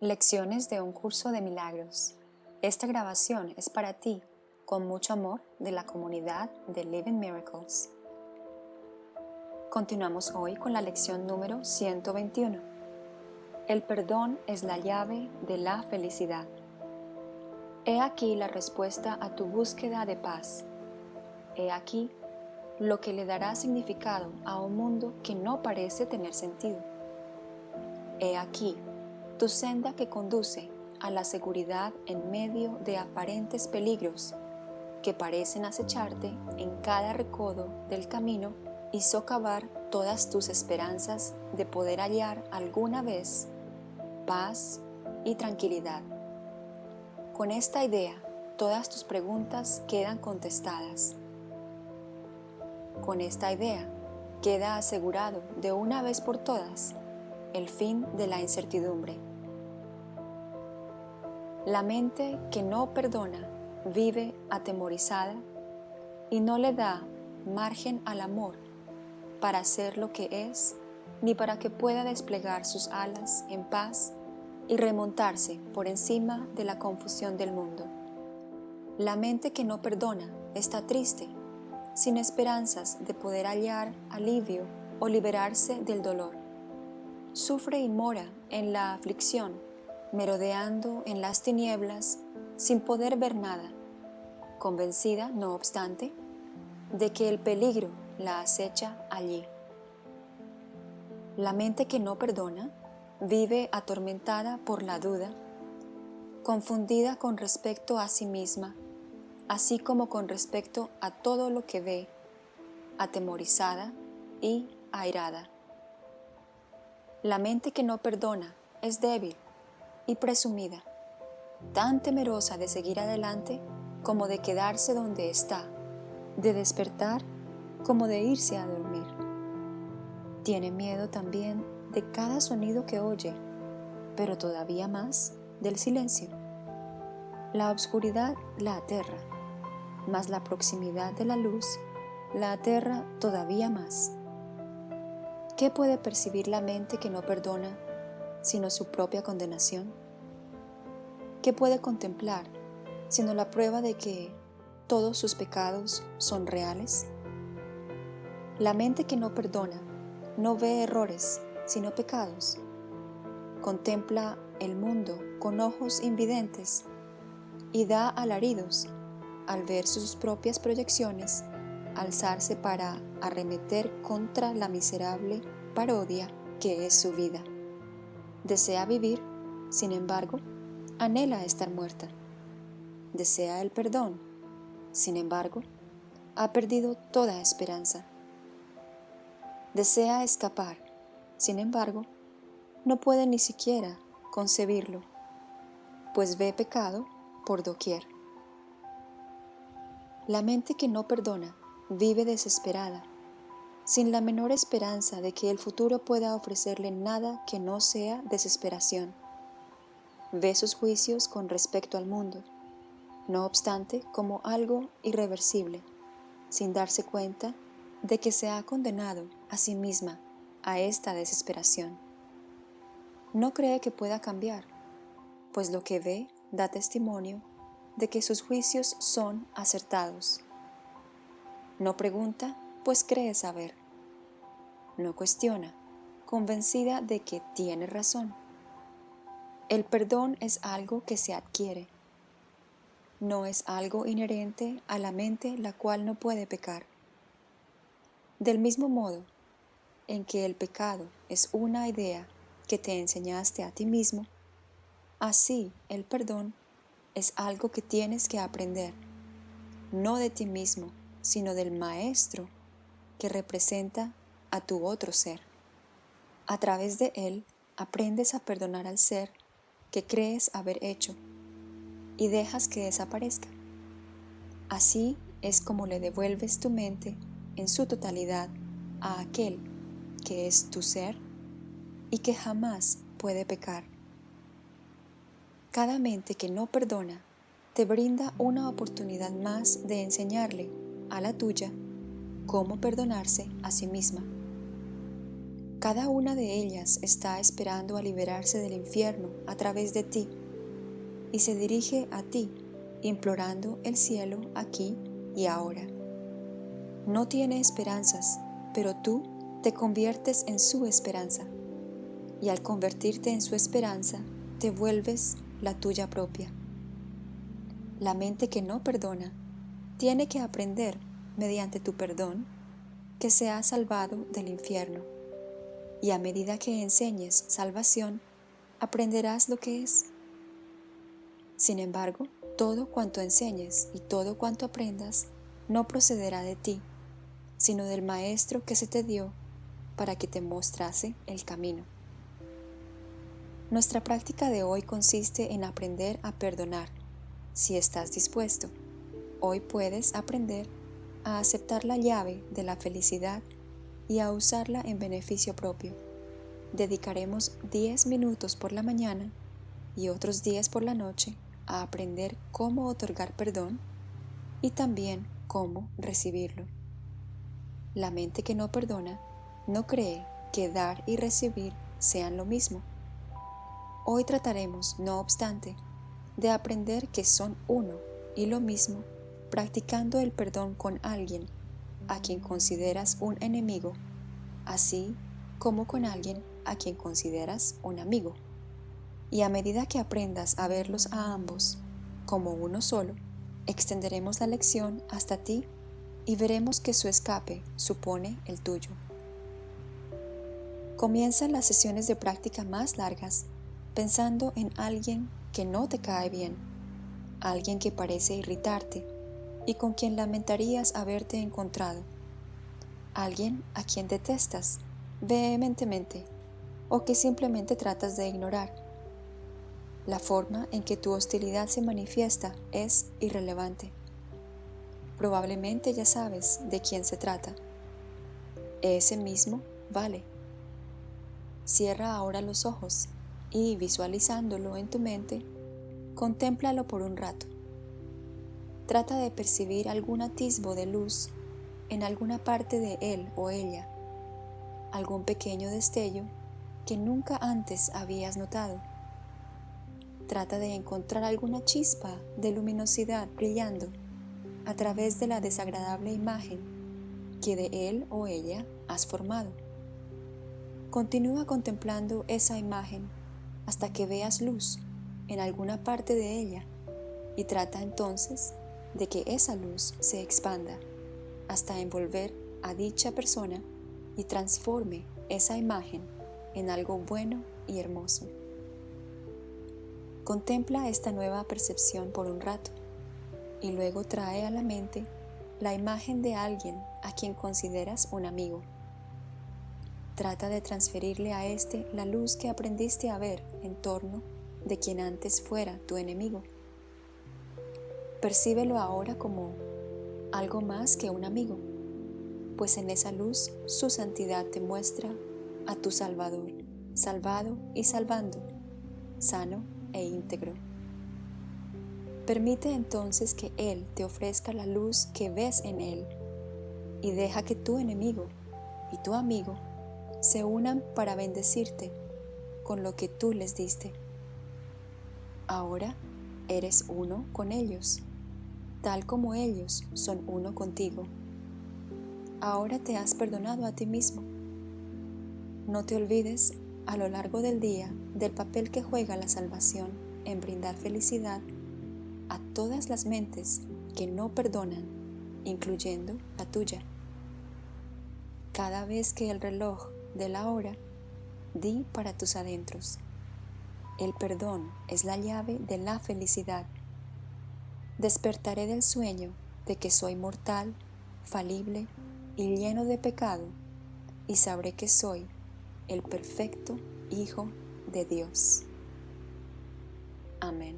Lecciones de un curso de milagros. Esta grabación es para ti, con mucho amor, de la comunidad de Living Miracles. Continuamos hoy con la lección número 121. El perdón es la llave de la felicidad. He aquí la respuesta a tu búsqueda de paz. He aquí lo que le dará significado a un mundo que no parece tener sentido. He aquí tu senda que conduce a la seguridad en medio de aparentes peligros que parecen acecharte en cada recodo del camino y socavar todas tus esperanzas de poder hallar alguna vez paz y tranquilidad. Con esta idea, todas tus preguntas quedan contestadas con esta idea, queda asegurado de una vez por todas el fin de la incertidumbre. La mente que no perdona vive atemorizada y no le da margen al amor para ser lo que es ni para que pueda desplegar sus alas en paz y remontarse por encima de la confusión del mundo. La mente que no perdona está triste sin esperanzas de poder hallar alivio o liberarse del dolor. Sufre y mora en la aflicción, merodeando en las tinieblas sin poder ver nada, convencida, no obstante, de que el peligro la acecha allí. La mente que no perdona vive atormentada por la duda, confundida con respecto a sí misma así como con respecto a todo lo que ve, atemorizada y airada. La mente que no perdona es débil y presumida, tan temerosa de seguir adelante como de quedarse donde está, de despertar como de irse a dormir. Tiene miedo también de cada sonido que oye, pero todavía más del silencio. La oscuridad la aterra mas la proximidad de la luz la aterra todavía más. ¿Qué puede percibir la mente que no perdona sino su propia condenación? ¿Qué puede contemplar sino la prueba de que todos sus pecados son reales? La mente que no perdona no ve errores sino pecados. Contempla el mundo con ojos invidentes y da alaridos al ver sus propias proyecciones, alzarse para arremeter contra la miserable parodia que es su vida. Desea vivir, sin embargo, anhela estar muerta. Desea el perdón, sin embargo, ha perdido toda esperanza. Desea escapar, sin embargo, no puede ni siquiera concebirlo, pues ve pecado por doquier. La mente que no perdona vive desesperada, sin la menor esperanza de que el futuro pueda ofrecerle nada que no sea desesperación. Ve sus juicios con respecto al mundo, no obstante como algo irreversible, sin darse cuenta de que se ha condenado a sí misma a esta desesperación. No cree que pueda cambiar, pues lo que ve da testimonio de que sus juicios son acertados. No pregunta, pues cree saber. No cuestiona, convencida de que tiene razón. El perdón es algo que se adquiere. No es algo inherente a la mente la cual no puede pecar. Del mismo modo en que el pecado es una idea que te enseñaste a ti mismo, así el perdón es algo que tienes que aprender, no de ti mismo, sino del Maestro que representa a tu otro ser. A través de él aprendes a perdonar al ser que crees haber hecho y dejas que desaparezca. Así es como le devuelves tu mente en su totalidad a aquel que es tu ser y que jamás puede pecar. Cada mente que no perdona te brinda una oportunidad más de enseñarle a la tuya cómo perdonarse a sí misma. Cada una de ellas está esperando a liberarse del infierno a través de ti y se dirige a ti implorando el cielo aquí y ahora. No tiene esperanzas, pero tú te conviertes en su esperanza y al convertirte en su esperanza te vuelves la tuya propia. La mente que no perdona tiene que aprender mediante tu perdón que se ha salvado del infierno. Y a medida que enseñes salvación, aprenderás lo que es. Sin embargo, todo cuanto enseñes y todo cuanto aprendas no procederá de ti, sino del Maestro que se te dio para que te mostrase el camino. Nuestra práctica de hoy consiste en aprender a perdonar. Si estás dispuesto, hoy puedes aprender a aceptar la llave de la felicidad y a usarla en beneficio propio. Dedicaremos 10 minutos por la mañana y otros 10 por la noche a aprender cómo otorgar perdón y también cómo recibirlo. La mente que no perdona no cree que dar y recibir sean lo mismo. Hoy trataremos, no obstante, de aprender que son uno y lo mismo practicando el perdón con alguien a quien consideras un enemigo, así como con alguien a quien consideras un amigo. Y a medida que aprendas a verlos a ambos como uno solo, extenderemos la lección hasta ti y veremos que su escape supone el tuyo. Comienzan las sesiones de práctica más largas pensando en alguien que no te cae bien, alguien que parece irritarte, y con quien lamentarías haberte encontrado. Alguien a quien detestas vehementemente o que simplemente tratas de ignorar. La forma en que tu hostilidad se manifiesta es irrelevante. Probablemente ya sabes de quién se trata. Ese mismo vale. Cierra ahora los ojos y visualizándolo en tu mente, contémplalo por un rato. Trata de percibir algún atisbo de luz en alguna parte de él o ella, algún pequeño destello que nunca antes habías notado. Trata de encontrar alguna chispa de luminosidad brillando a través de la desagradable imagen que de él o ella has formado. Continúa contemplando esa imagen hasta que veas luz en alguna parte de ella y trata entonces de que esa luz se expanda hasta envolver a dicha persona y transforme esa imagen en algo bueno y hermoso. Contempla esta nueva percepción por un rato y luego trae a la mente la imagen de alguien a quien consideras un amigo. Trata de transferirle a éste la luz que aprendiste a ver en torno de quien antes fuera tu enemigo. Percíbelo ahora como algo más que un amigo, pues en esa luz su santidad te muestra a tu Salvador, salvado y salvando, sano e íntegro. Permite entonces que Él te ofrezca la luz que ves en Él y deja que tu enemigo y tu amigo se unan para bendecirte con lo que tú les diste. Ahora eres uno con ellos, tal como ellos son uno contigo. Ahora te has perdonado a ti mismo. No te olvides a lo largo del día del papel que juega la salvación en brindar felicidad a todas las mentes que no perdonan, incluyendo la tuya. Cada vez que el reloj de la hora, di para tus adentros. El perdón es la llave de la felicidad. Despertaré del sueño de que soy mortal, falible y lleno de pecado, y sabré que soy el perfecto Hijo de Dios. Amén.